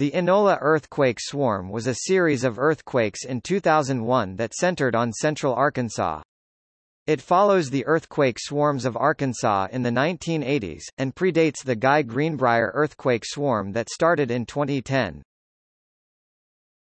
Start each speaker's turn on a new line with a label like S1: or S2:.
S1: The Enola earthquake swarm was a series of earthquakes in 2001 that centered on central Arkansas. It follows the earthquake swarms of Arkansas in the 1980s, and predates the Guy Greenbrier earthquake swarm that started in 2010.